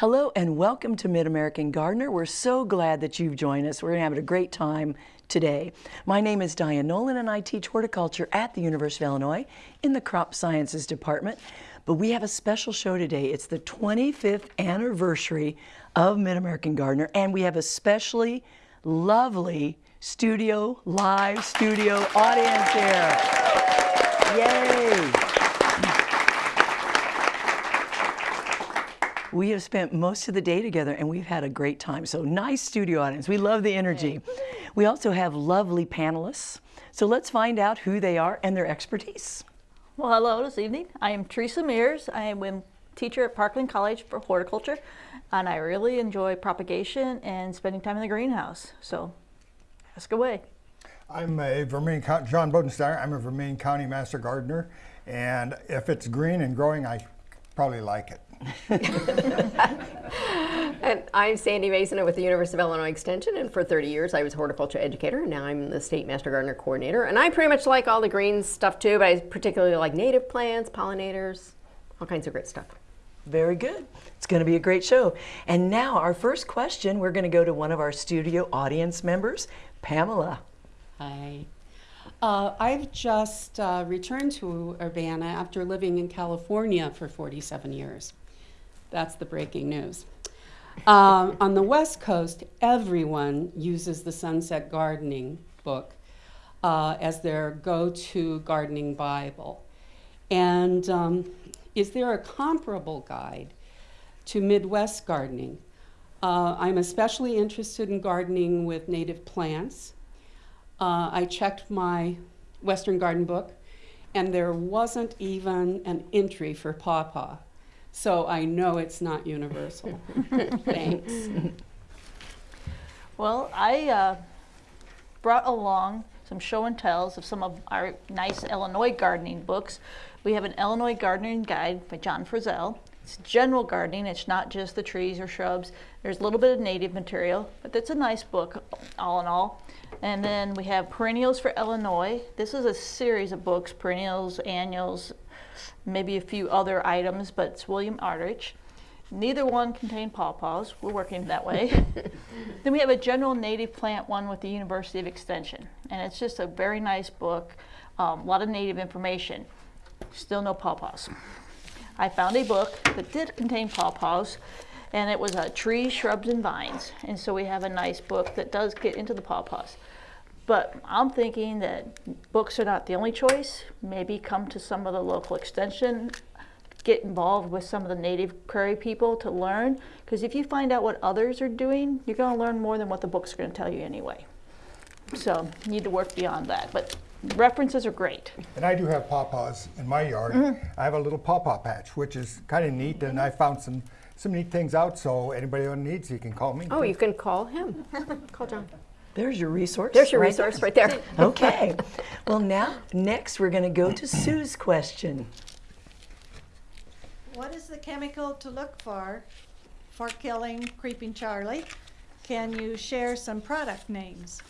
Hello and welcome to Mid-American Gardener. We're so glad that you've joined us. We're have a great time today. My name is Diane Nolan and I teach horticulture at the University of Illinois in the Crop Sciences Department. But we have a special show today. It's the 25th anniversary of Mid-American Gardener and we have a specially lovely studio, live studio audience here. Yay! We have spent most of the day together and we've had a great time. So nice studio audience. We love the energy. We also have lovely panelists. So let's find out who they are and their expertise. Well, hello this evening. I am Teresa Mears. I am a teacher at Parkland College for horticulture, and I really enjoy propagation and spending time in the greenhouse. So ask away. I'm a Vermilion County, John Bodensteiner. I'm a Vermilion County Master Gardener, and if it's green and growing, I probably like it. and I'm Sandy Mason with the University of Illinois Extension, and for 30 years I was horticulture educator, and now I'm the State Master Gardener Coordinator. And I pretty much like all the green stuff too, but I particularly like native plants, pollinators, all kinds of great stuff. Very good. It's going to be a great show. And now our first question, we're going to go to one of our studio audience members, Pamela. Hi. Uh, I've just uh, returned to Urbana after living in California for 47 years. That's the breaking news. Um, on the West Coast, everyone uses the Sunset Gardening book uh, as their go-to gardening Bible. And um, is there a comparable guide to Midwest gardening? Uh, I'm especially interested in gardening with native plants. Uh, I checked my Western Garden book, and there wasn't even an entry for pawpaw. So I know it's not universal. Thanks. Well, I uh, brought along some show and tells of some of our nice Illinois gardening books. We have an Illinois gardening guide by John Fizzell. It's general gardening, it's not just the trees or shrubs. There's a little bit of native material, but it's a nice book all in all. And then we have Perennials for Illinois. This is a series of books, perennials, annuals, maybe a few other items, but it's William Aldrich. Neither one contain pawpaws. We're working that way. then we have a general native plant one with the University of Extension. And it's just a very nice book, um, a lot of native information. Still no pawpaws. I found a book that did contain pawpaws and it was uh, trees, shrubs, and vines. And so we have a nice book that does get into the pawpaws. But I'm thinking that books are not the only choice. Maybe come to some of the local extension, get involved with some of the native prairie people to learn. Because if you find out what others are doing, you're going to learn more than what the book's are going to tell you anyway. So you need to work beyond that. But references are great. And I do have pawpaws in my yard. Mm -hmm. I have a little pawpaw patch, which is kind of neat, and I found some some neat things out. So anybody who needs, you can call me. Oh, you can call him. call John. There's your resource. There's your right resource there. right there. okay. Well, now, next we're going to go to Sue's question. What is the chemical to look for for killing Creeping Charlie? Can you share some product names?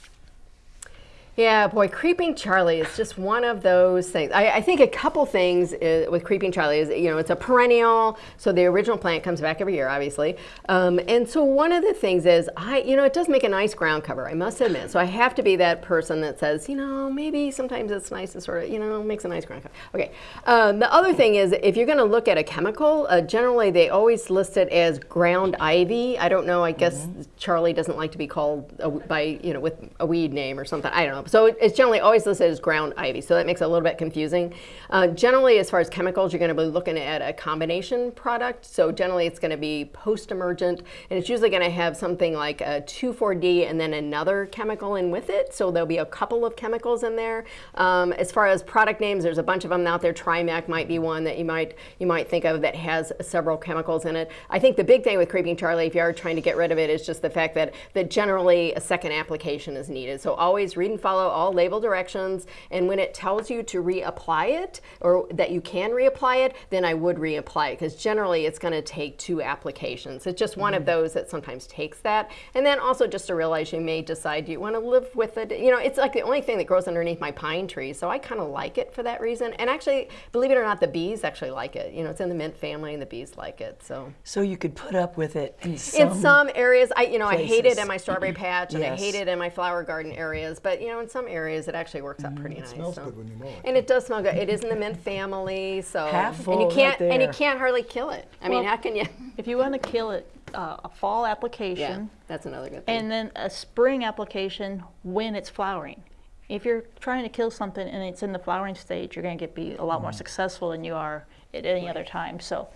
Yeah, boy, Creeping Charlie is just one of those things. I, I, think a couple things is, with Creeping Charlie is, you know, it's a perennial, so the original plant comes back every year, obviously. Um, and so one of the things is, I, you know, it does make a nice ground cover, I must admit. So I have to be that person that says, you know, maybe sometimes it's nice to sort of, you know, makes a nice ground cover. Okay. Um, the other thing is, if you're going to look at a chemical, uh, generally they always list it as ground ivy. I don't know, I guess mm -hmm. Charlie doesn't like to be called a, by, you know, with a weed name or something. I don't know. So it's generally always listed as ground ivy, so that makes it a little bit confusing. Uh, generally, as far as chemicals, you're going to be looking at a combination product. So generally, it's going to be post-emergent, and it's usually going to have something like a 2,4-D and then another chemical in with it. So there'll be a couple of chemicals in there. Um, as far as product names, there's a bunch of them out there. Trimec might be one that you might you might think of that has several chemicals in it. I think the big thing with Creeping Charlie, if you are trying to get rid of it, is just the fact that that generally a second application is needed. So always read and follow follow all label directions. And when it tells you to reapply it or that you can reapply it, then I would reapply it because generally it's going to take two applications. It's just one of mm. those that sometimes takes that. And then also just to realize you may decide you want to live with it. You know, it's like the only thing that grows underneath my pine tree, so I kind of like it for that reason. And actually, believe it or not, the bees actually like it. You know, it's in the mint family and the bees like it. So So you could put up with it in some. in some areas, I you know I hate it in my strawberry patch and I hate it in my flower garden areas, but you know in some areas it actually works out pretty nice. smells so. good when you mow it, And it does smell good. It is in the mint family, so Half and you can't and you can't hardly kill it. I mean, how can you? If you want to kill it, uh, a fall application. Yeah, application that's another good thing. and then a spring application when it's flowering. If you're trying to kill something and it's in the flowering stage, you're going to get be a lot more successful than you are at any other time. So,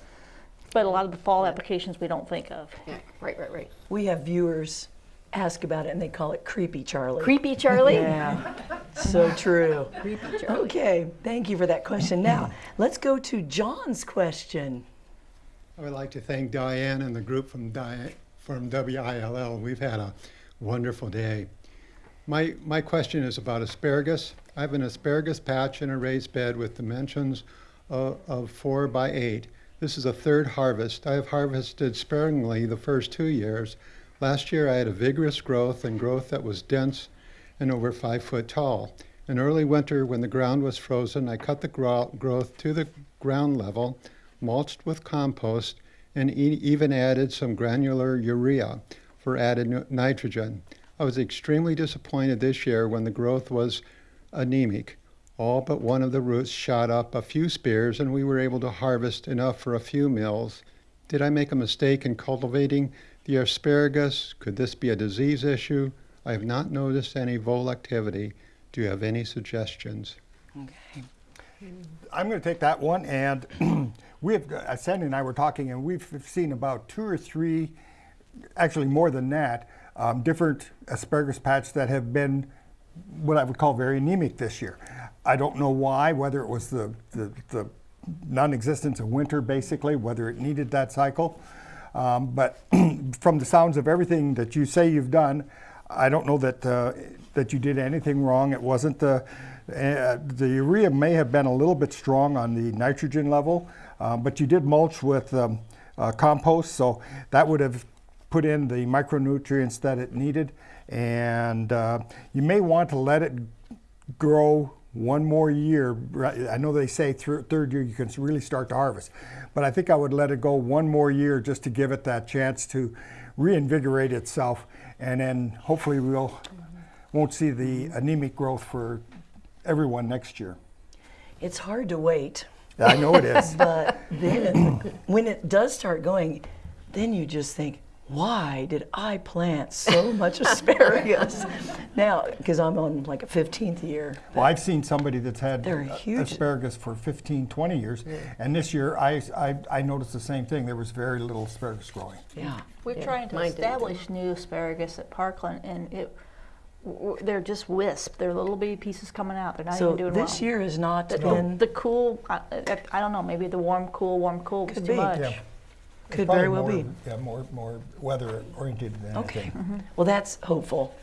but a lot of the fall applications we don't think of. yeah, right, right, right. We have viewers ask about it and they call it creepy Charlie. Creepy Charlie. Yeah, so true. Creepy Charlie. Okay, thank you for that question. Now, let's go to John's question. I would like to thank Diane and the group from, Di- from WILL. We've had a wonderful day. My, my question is about asparagus. I have an asparagus patch in a raised bed with dimensions of, of four by eight. This is a third harvest. I have harvested sparingly the first two years. Last year I had a vigorous growth and growth that was dense and over five foot tall. In early winter, when the ground was frozen, I cut the gro- growth to the ground level, mulched with compost, and e- even added some granular urea for added nitrogen. I was extremely disappointed this year when the growth was anemic. All but one of the roots shot up a few spears, and we were able to harvest enough for a few meals. Did I make a mistake in cultivating the asparagus? Could this be a disease issue? I have not noticed any vole activity. Do you have any suggestions? Okay. I'm going to take that one, and we have, uh, Sandy and I were talking, and we've seen about two or three, actually more than that, um, different asparagus patch that have been what I would call very anemic this year. I don't know why, whether it was the, the, the non-existence of winter, basically, whether it needed that cycle. Um, but from the sounds of everything that you say you've done, I don't know that uh, that you did anything wrong. It wasn't the uh, the urea may have been a little bit strong on the nitrogen level, uh, but you did mulch with um, uh, compost, so that would have put in the micronutrients that it needed. And uh, you may want to let it grow one more year. I know they say thir- third year you can really start to harvest, but I think I would let it go one more year just to give it that chance to reinvigorate itself, and then hopefully we'll won't see the anemic growth for everyone next year. It's hard to wait, I know it is. but then when it does start going, then you just think, why did I plant so much asparagus? now, because I'm on like a 15th year. Well, I've seen somebody that's had They're huge. asparagus for 15, 20 years, and this year I, I, I noticed the same thing. There was very little asparagus growing. Yeah. We're trying to mine establish new asparagus at Parkland, and it, w- w- they're just wisp. They're little bitty pieces coming out. They're not So even doing this well. year has not The, been, the cool, I, I I don't know, maybe the warm, cool, warm, cool was too be. much. Yeah. Could very well more- be. Yeah, more, more weather oriented than okay. anything. Mm-hmm. Well, that's hopeful.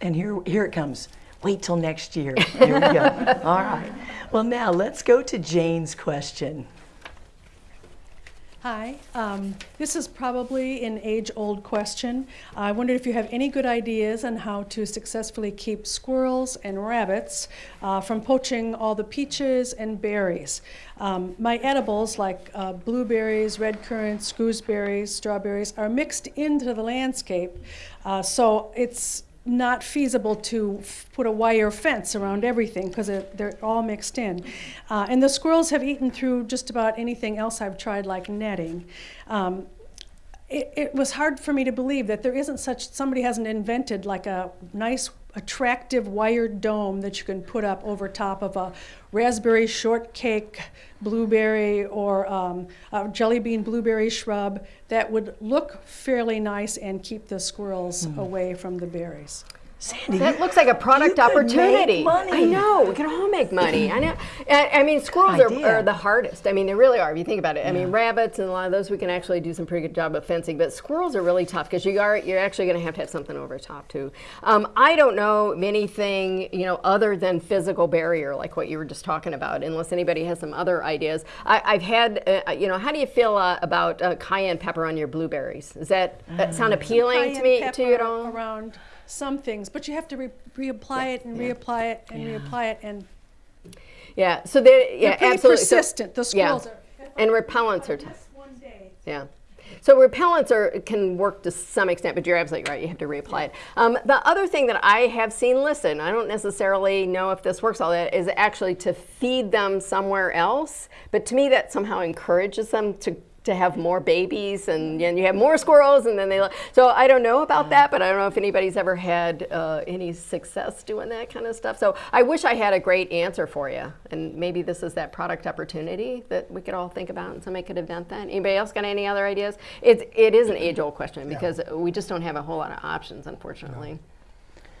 And here, here it comes. Wait till next year. Here we go. All right. Well, now let's go to Jane's question. Hi, um, this is probably an age-old question. I wondered if you have any good ideas on how to successfully keep squirrels and rabbits uh, from poaching all the peaches and berries. Um, my edibles, like uh, blueberries, red currants, gooseberries, strawberries, are mixed into the landscape, uh, so it's not feasible to put a wire fence around everything because they're all mixed in. Uh, and the squirrels have eaten through just about anything else I've tried, like netting. Um, it, it was hard for me to believe that there isn't such somebody hasn't invented like a nice attractive wired dome that you can put up over top of a raspberry shortcake blueberry or um, a jelly bean blueberry shrub that would look fairly nice and keep the squirrels away from the berries Sandy, That looks like a product you could make opportunity. money. I know. We can all make money. I know. I, I mean, squirrels are, are the hardest. I mean, they really are. If you think about it. I mean, rabbits and a lot of those we can actually do some pretty good job of fencing, but squirrels are really tough because you are you're actually going to have to have something over top too. Um, I don't know of anything you know other than physical barrier like what you were just talking about. Unless anybody has some other ideas. I, I've had uh, you know. How do you feel uh, about uh, cayenne pepper on your blueberries? Does that, that sound appealing to me pepper to you at all? Around some things, but you have to re- reapply it and reapply it and reapply it and Yeah. So they yeah they're pretty absolutely. So- persistent. the yeah. squirrels are. And repellents are. T- Just one day. Yeah. So repellents are can work to some extent, but you're absolutely right. You have to reapply it. Um, the other thing that I have seen listed, and I don't necessarily know if this works all that, is actually to feed them somewhere else. But to me, that somehow encourages them to to have more babies, and, and you have more squirrels, and then they. So I don't know about that, but I don't know if anybody's ever had uh, any success doing that kind of stuff. So I wish I had a great answer for you, and maybe this is that product opportunity that we could all think about, and somebody could invent that. Anybody else got any other ideas? It's it is an age-old question because we just don't have a whole lot of options, unfortunately.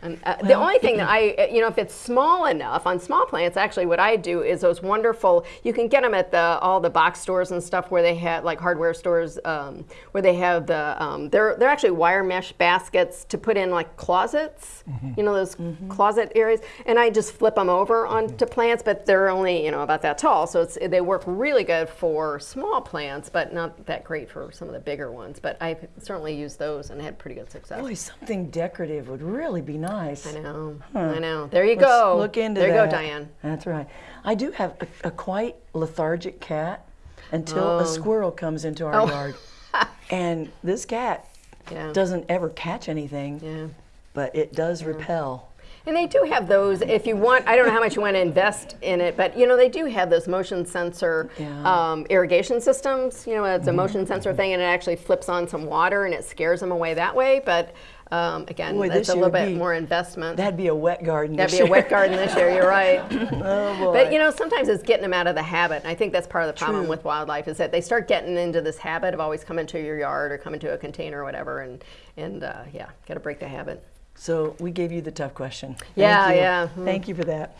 And uh, the only thing that I, uh, you know, if it's small enough on small plants, actually, what I do is those wonderful. You can get them at the all the box stores and stuff where they have like hardware stores um, where they have the. Um, they're they're actually wire mesh baskets to put in like closets. You know those closet areas, and I just flip them over onto plants, but they're only you know about that tall, so it's they work really good for small plants, but not that great for some of the bigger ones. But I've certainly used those and had pretty good success. Boy, something decorative would really be nice. I know. I know. There you Let's go. Look into there that. you go, Diane. That's right. I do have a, a quite lethargic cat until a squirrel comes into our Oh. yard. and this cat Yeah. doesn't ever catch anything, Yeah. but it does repel. And they do have those. If you want, I don't know how much you want to invest in it, but you know they do have those motion sensor Yeah. um, irrigation systems. You know, it's a motion sensor thing, and it actually flips on some water and it scares them away that way. But um, again, Boy, that's a little bit be- more investment. That'd be a wet garden. That'd be a wet garden this year. You're right. oh boy. But you know, sometimes it's getting them out of the habit. And I think that's part of the problem True. with wildlife is that they start getting into this habit of always coming to your yard or coming to a container or whatever, and and uh, yeah, got to break the habit. So we gave you the tough question. Thank Yeah, you. yeah. Thank you for that.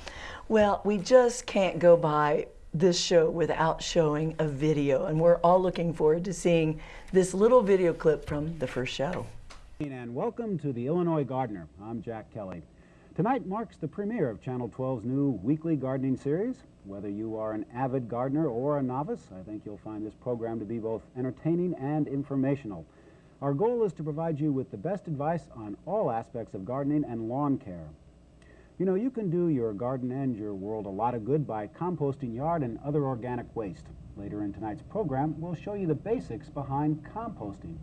Well, we just can't go by this show without showing a video, and we're all looking forward to seeing this little video clip from the first show. And welcome to the Illinois Gardener. I'm Jack Kelly. Tonight marks the premiere of Channel 12's new weekly gardening series. Whether you are an avid gardener or a novice, I think you'll find this program to be both entertaining and informational. Our goal is to provide you with the best advice on all aspects of gardening and lawn care. You know, you can do your garden and your world a lot of good by composting yard and other organic waste. Later in tonight's program, we'll show you the basics behind composting.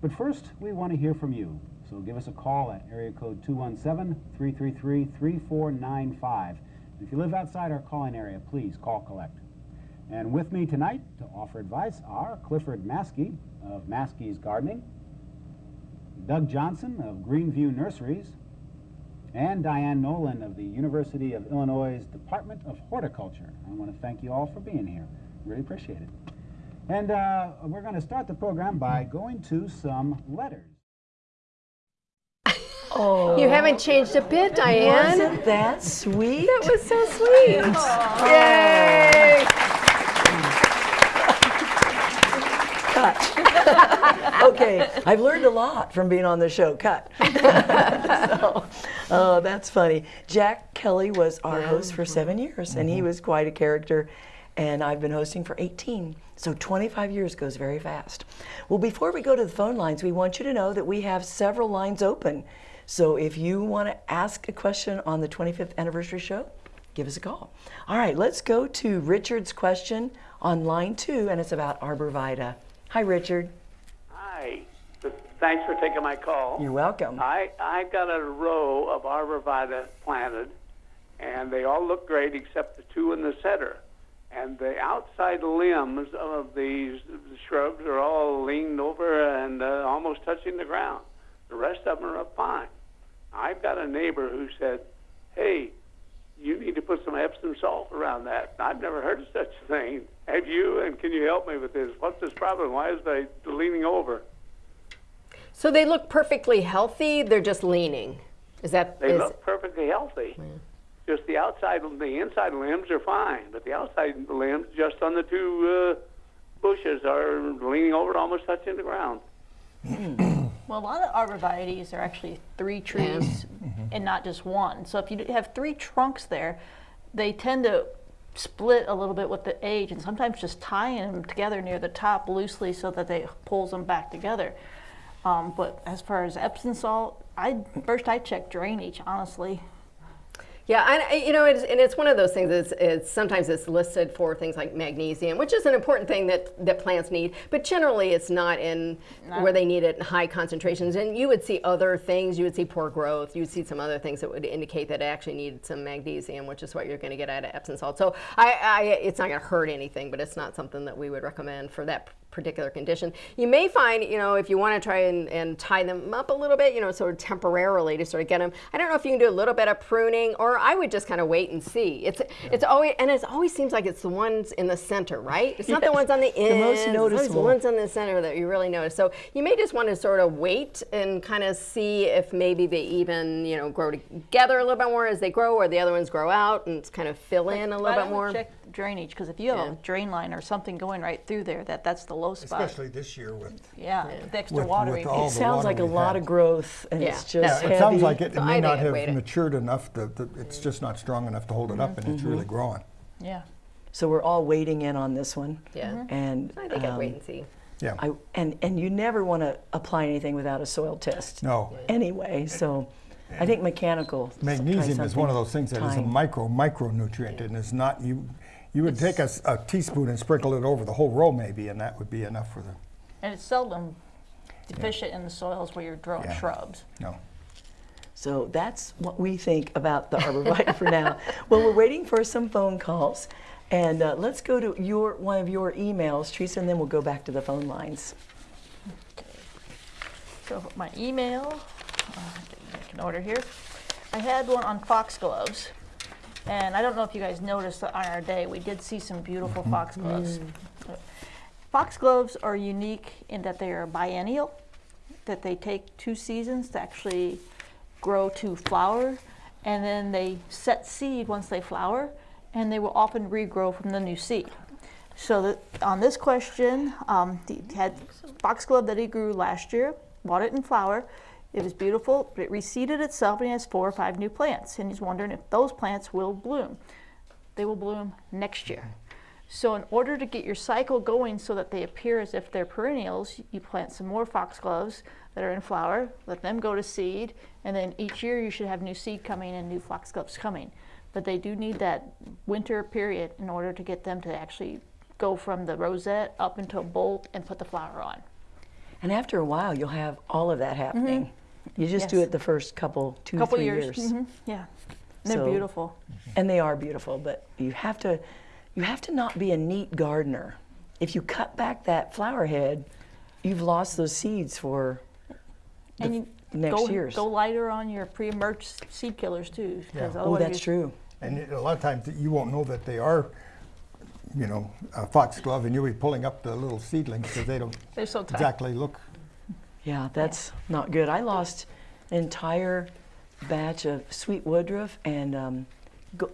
But first, we want to hear from you. So give us a call at area code 217-333-3495. If you live outside our calling area, please call collect. And with me tonight to offer advice are Clifford Maskey of Maskey's Gardening, Doug Johnson of Greenview Nurseries, and Diane Nolan of the University of Illinois' Department of Horticulture. I want to thank you all for being here. Really appreciate it. And uh, we're going to start the program by going to some letters. Oh, You haven't changed a bit, Diane. wasn't that sweet? That was so sweet. Yay! Cut. okay, I've learned a lot from being on the show. Cut. so, oh, that's funny. Jack Kelly was our host for seven years, and he was quite a character. And I've been hosting for 18. So 25 years goes very fast. Well, before we go to the phone lines, we want you to know that we have several lines open. So if you want to ask a question on the 25th anniversary show, give us a call. All right, let's go to Richard's question on line two, and it's about arborvitae. Hi, Richard. Hi. Thanks for taking my call. You're welcome. I I've got a row of arborvitae planted, and they all look great except the two in the center. And the outside limbs of these shrubs are all leaned over and uh, almost touching the ground. The rest of them are up fine. I've got a neighbor who said, "Hey, you need to put some Epsom salt around that." I've never heard of such a thing. Have you? And can you help me with this? What's this problem? Why is they leaning over? So they look perfectly healthy. They're just leaning. Is that They is, look perfectly healthy. Just the outside, the inside limbs are fine, but the outside limbs, just on the two uh, bushes, are leaning over, and almost touching the ground. Well, a lot of arborvitaes are actually three trees and not just one. So if you have three trunks there, they tend to split a little bit with the age and sometimes just tying them together near the top loosely so that they pulls them back together. Um, but as far as Epsom salt, I first I check drainage, honestly. Yeah, and I- you know, it's, and it's one of those things. It's, it's sometimes it's listed for things like magnesium, which is an important thing that that plants need, but generally it's not in where they need it in high concentrations. And you would see other things. You would see poor growth. You would see some other things that would indicate that it actually needed some magnesium, which is what you're going to get out of Epsom salt. So I, I it's not going to hurt anything, but it's not something that we would recommend for that particular condition. You may find, you know, if you want to try and, and tie them up a little bit, you know, sort of temporarily to sort of get them. I don't know if you can do a little bit of pruning, or I would just kind of wait and see. It's it's always and it always seems like it's the ones in the center, right? It's not the ones on the the ends. most It's noticeable. the ones in the center that you really notice. So you may just want to sort of wait and kind of see if maybe they even, you know, grow together a little bit more as they grow, or the other ones grow out and kind of fill in a little bit more. Check drainage because if you have Yeah. a drain line or something going right through there, that that's the low spot. Especially this year with, yeah, with extra with- water. with all It the sounds water like a we've lot had. of growth, and Yeah. it's Yeah, just it sounds like it, So it I may not I'd have wait it. matured enough, to, to- it's just not strong enough to hold it up, and it's Mm-hmm. really growing. yeah. So we're all waiting in on this one. Yeah. And I think I'd um, wait and see. Yeah. I, and, and you never want to apply anything without a soil test. No. Anyway, so I think mechanical. s- try Magnesium is one of something those things that is a tying. micro micronutrient, and it's not you. You would take a teaspoon and sprinkle it over the whole row, maybe, and that would be enough for the. And it's seldom deficient in the soils where you're growing Yeah. shrubs. No. So that's what we think about the arborvitae for now. Well, we're waiting for some phone calls, and uh, let's go to your one of your emails, Teresa, and then we'll go back to the phone lines. Okay. So my email, uh, make an order here. I had one on foxgloves, and I don't know if you guys noticed that on our day we did see some beautiful foxgloves. Foxgloves are unique in that they are biennial, that they take two seasons to actually grow to flower, and then they set seed once they flower, and they will often regrow from the new seed. So that on this question, um, he had foxglove that he grew last year, bought it in flower. It was beautiful, but it reseeded itself and has four or five new plants. And he's wondering if those plants will bloom. They will bloom next year. So in order to get your cycle going so that they appear as if they're perennials, you plant some more foxgloves that are in flower, let them go to seed, and then each year you should have new seed coming and new foxgloves coming. But they do need that winter period in order to get them to actually go from the rosette up into a bolt and put the flower on. And after a while, you'll have all of that happening. Mm-hmm. You just do it the first couple, two, Couple three years. years. Mhm, Yeah. And they're So- beautiful. and they are beautiful. But you have to, you have to not be a neat gardener. If you cut back that flower head, you've lost those seeds for And you next go, year's. go lighter on your pre-emergent seed killers too. Yeah. oh, that's true. And it- a lot of times you won't know that they are, you know, a foxglove, and you'll be pulling up the little seedlings because they don't They're so tight. exactly look. Yeah, that's not good. I lost an entire batch of sweet woodruff and um,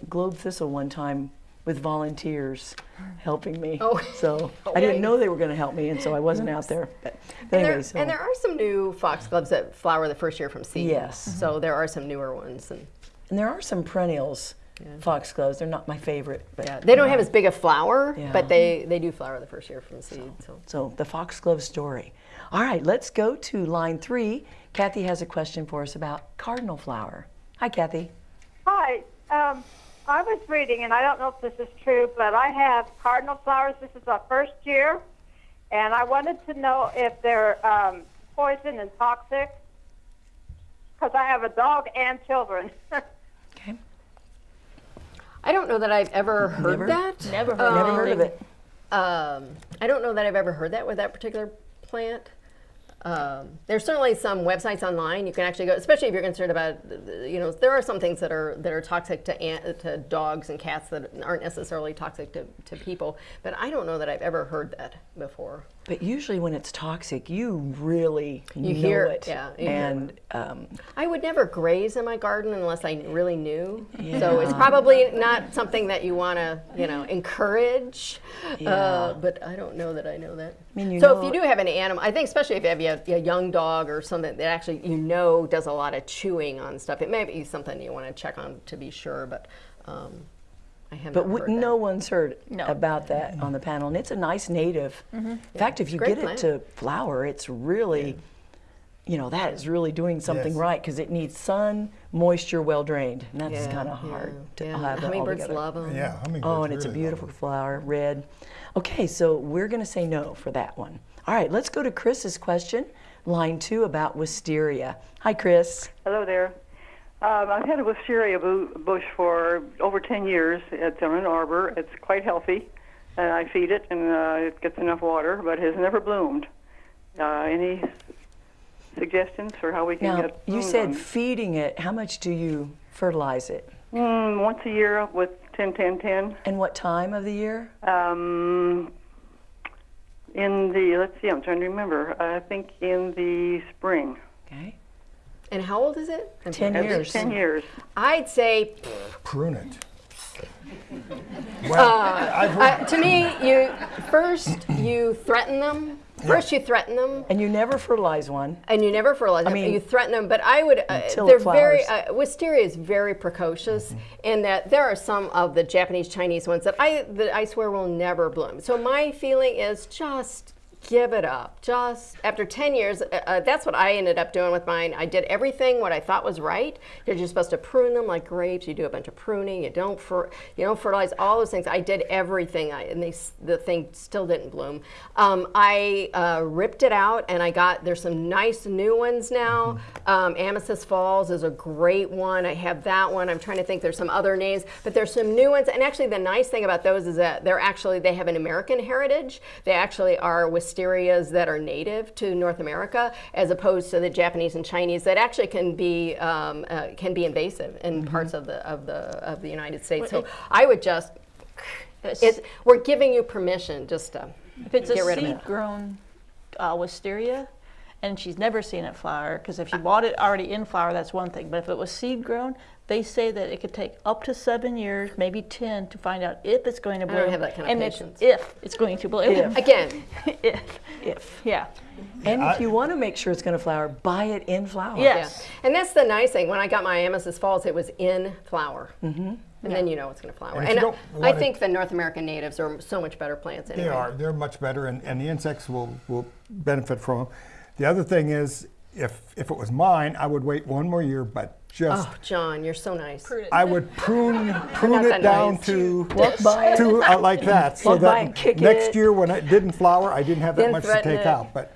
globe thistle one time with volunteers helping me. Oh. So I didn't know they were going to help me, and so I wasn't out there. But, but And anyway, there, so and there are some new foxgloves that flower the first year from seed. Yes. So there are some newer ones. And and there are some perennials, foxgloves. They're not my favorite, but yeah, they don't have as big a flower, Yeah. but they, they do flower the first year from seed. So. So the foxglove story. All right, let's go to line three. Kathy has a question for us about cardinal flower. Hi, Kathy. Hi. Um, I was reading, and I don't know if this is true, but I have cardinal flowers. This is our first year, and I wanted to know if they're um, poison and toxic because I have a dog and children. Okay. I don't know that I've ever heard Never? that. Never heard Never heard of it. Um, I don't know that I've ever heard that with that particular plant. Um, there's certainly some websites online you can actually go, especially if you're concerned about, you know, there are some things that are that are toxic to ant, to dogs and cats that aren't necessarily toxic to, to people. But I don't know that I've ever heard that before. But usually when it's toxic, you really You know hear it. yeah, And um, I would never graze in my garden unless I really knew. Yeah. So it's probably not something that you want to, you know, encourage. Yeah. Uh, but I don't know that I know that. mean, you so if you do have an animal, I think especially if you have a, a young dog or something that actually you know does a lot of chewing on stuff, it may be something you want to check on to be sure. But um, I But we, no one's heard No. about that on the panel, and it's a nice native. Mm-hmm. In fact, if you great get plant. it to flower, it's really, you know, that is really doing something Yes. right because it needs sun, moisture, well drained, and that's Yeah, kind of yeah, hard to yeah. have that Hummingbirds love them. Yeah, hummingbirds. Oh, and it's a beautiful flower, red. Okay, so we're going to say no for that one. All right, let's go to Chris's question, line two about wisteria. Hi, Chris. Hello there. Um, I've had a wisteria bu- bush for over 10 years. It's on an arbor. It's quite healthy, and I feed it, and uh, it gets enough water, but has never bloomed. Uh, any suggestions for how we can Now, get you said on- feeding it. How much do you fertilize it? mm, once a year with 10 10 10. And what time of the year? Um, in the, let's see, I'm trying to remember. I think in the spring. Okay. And how old is it? 10 Every years. 10 years. I'd say Prune it. Well, I've heard, uh, to me, you first you threaten them. First, you threaten them, And you never fertilize one. and you never fertilize them. mean, you threaten them, but I would. Uh, they're it very. flowers. Uh, wisteria is very precocious, in that there are some of the Japanese Chinese ones that I that I swear will never bloom. So my feeling is just give it up. Just after 10 years, uh, uh, that's what I ended up doing with mine. I did everything what I thought was right. You're just supposed to prune them like grapes. You do a bunch of pruning. You don't fer- you don't fertilize all those things. I did everything, I, and they, the thing still didn't bloom. Um, I uh, ripped it out, and I got there's some nice new ones now. Um, Amethyst Falls is a great one. I have that one. I'm trying to think. There's some other names, but there's some new ones. And actually, the nice thing about those is that they're actually they have an American heritage. They actually are wisterias that are native to North America, as opposed to the Japanese and Chinese that actually can be um, uh, can be invasive in parts of the of the of the United States. So I would just. It, we're giving you permission just to If it's get a rid of it. seed-grown uh, wisteria, and she's never seen it flower, because if she bought it already in flower, that's one thing. But if it was seed-grown, they say that it could take up to seven years, maybe ten, to find out if it's going to bloom. don't have that kind of and patience. it's if it's going to bloom. If. Again, if. If. Yeah. And if you want to make sure it's going to flower, buy it in flower. Yes. Yeah. And that's the nice thing. When I got my Amethyst Falls, it was in flower. Mm-hmm. And then you know it's going to flower. And And, you I want it- think the North American natives are so much better plants anyway. They are. They're much better, and, and the insects will, will benefit from them. The other thing is, if if it was mine, I would wait one more year, but just Oh, John, you're so nice. I would prune prune it down nice. to by to uh, like that, so Walk by that and kick next it. year when it didn't flower, I didn't have that Then much to take it. out. But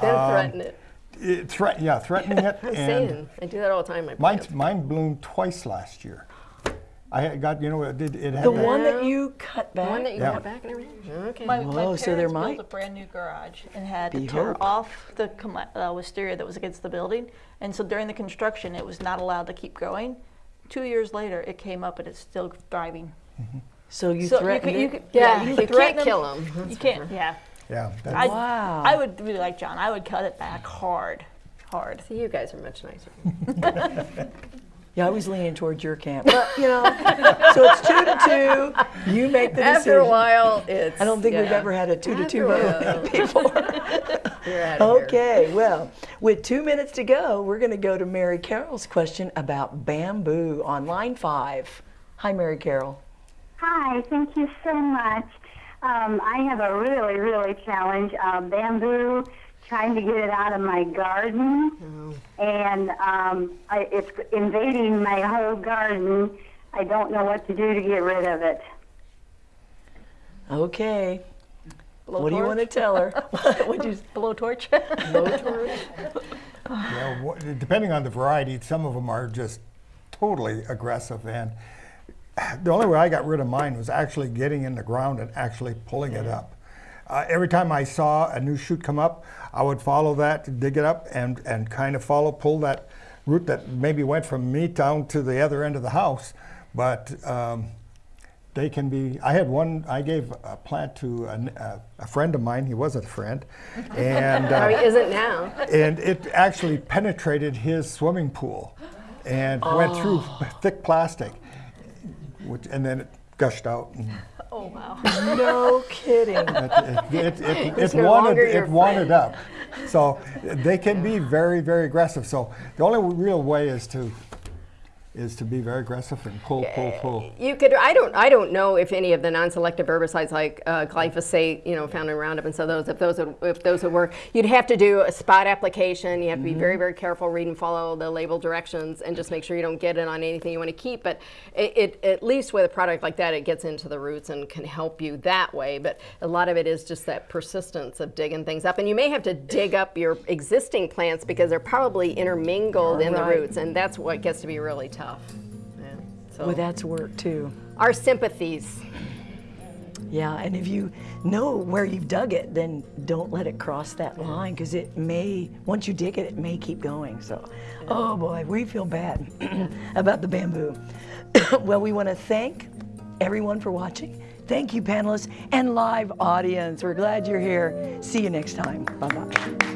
Then Um, threaten it. it, threat, yeah, threatening it, I'm and saying, I do that all the time. My mine plants. mine bloomed twice last year. I had got you know it did it had The that- one that you cut back? The one that you Yeah. got back and everything? Mm-hmm. Okay. My, my Whoa, parents so there built might a brand new garage and had be to tear hope. off the com- uh, wisteria that was against the building. And so during the construction, it was not allowed to keep growing. Two years later, it came up and it's still thriving. Mm-hmm. So you so threatened you, it? could, yeah, you, you, could can't threaten kill them. You can't. Mm-hmm. Yeah. yeah. That's, I, Wow. I would be like John. I would cut it back hard, hard. See, you guys are much nicer. Yeah, I was leaning towards your camp. But, you know, so it's two to two. You make the decision. After a while, it's. I don't think we've ever had a two to two After vote before. You're out of here. Okay, well, with two minutes to go, we're going to go to Mary Carroll's question about bamboo on line five. Hi, Mary Carroll. Hi, thank you so much. Um, I have a really, really challenge uh, bamboo, trying to get it out of my garden, and um, I, it's invading my whole garden. I don't know what to do to get rid of it. Okay. What do you want to tell her? What'd you, Blowtorch. Yeah, wha- depending on the variety, some of them are just totally aggressive. And the only way I got rid of mine was actually getting in the ground and actually pulling it up. Uh, every time I saw a new shoot come up, I would follow that, dig it up, and, and kind of follow, pull that root that maybe went from me down to the other end of the house. But um, they can be, I had one, I gave a plant to a, a, a friend of mine, he was a friend, and, How he uh, isn't now. and it actually penetrated his swimming pool and went through thick plastic, which, and then it gushed out. and Oh, wow. No kidding. It, it, it, it, It's it wanted, longer your it wanted up. So they can be very, very aggressive. So the only real way is to is to be very aggressive and pull, pull, pull. You could. I don't. I don't know if any of the non-selective herbicides like uh, glyphosate, you know, found in Roundup and so those, if those would, if those would work. You'd have to do a spot application. You have to be very, very careful, read and follow the label directions, and just make sure you don't get it on anything you want to keep. But it, it at least with a product like that, it gets into the roots and can help you that way. But a lot of it is just that persistence of digging things up, and you may have to dig up your existing plants because they're probably intermingled in the roots, and that's what gets to be really tough. Yeah. So Well, that's work too. our sympathies. Yeah, and if you know where you've dug it, then don't let it cross that line because it may, once you dig it, it may keep going. So, oh boy, we feel bad about the bamboo. well, we want to thank everyone for watching. Thank you, panelists and live audience. We're glad you're here. See you next time. Bye bye.